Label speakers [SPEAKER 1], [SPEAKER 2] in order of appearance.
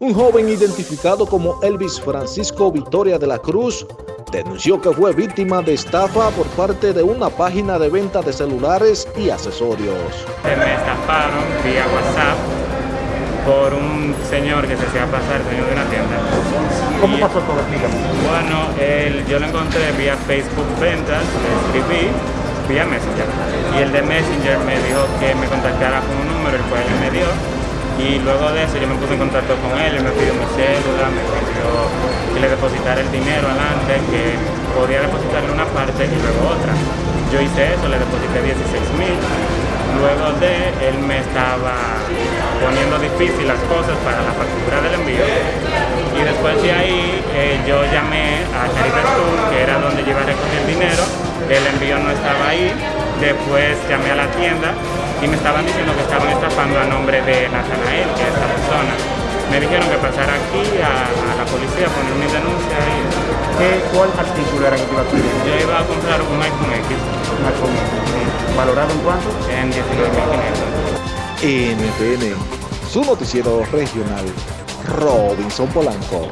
[SPEAKER 1] Un joven identificado como Elvis Francisco Victoria de la Cruz denunció que fue víctima de estafa por parte de una página de venta de celulares y accesorios.
[SPEAKER 2] Me estafaron vía WhatsApp por un señor que se hacía pasar, señor de una tienda.
[SPEAKER 3] ¿Cómo pasó todo? Explícame.
[SPEAKER 2] Bueno, yo lo encontré vía Facebook Ventas, le escribí vía Messenger. Y el de Messenger me dijo que me contactara con un número, el cual él me dio y luego de eso yo me puse en contacto con él, él me pidió mi cédula, me pidió que le depositara el dinero adelante, que podía depositarle una parte y luego otra. Yo hice eso, le deposité 16 mil. Luego de él me estaba poniendo difícil las cosas para la factura del envío. Y después de ahí eh, yo llamé a Caribe Tour, que era donde yo iba a el dinero. El envío no estaba ahí. Después llamé a la tienda y me estaban diciendo que estaban estafando a nombre de Natanael, que es esta persona. Me dijeron que pasara aquí a, la policía a poner mi denuncia y...
[SPEAKER 3] ¿Qué, ¿Cuál artículo era que iba a pedir?
[SPEAKER 2] Yo iba a comprar un iPhone X.
[SPEAKER 3] Un iPhone X. ¿Valorado en cuánto?
[SPEAKER 2] En 19.500.
[SPEAKER 1] NTN, su noticiero regional, Robinson Polanco.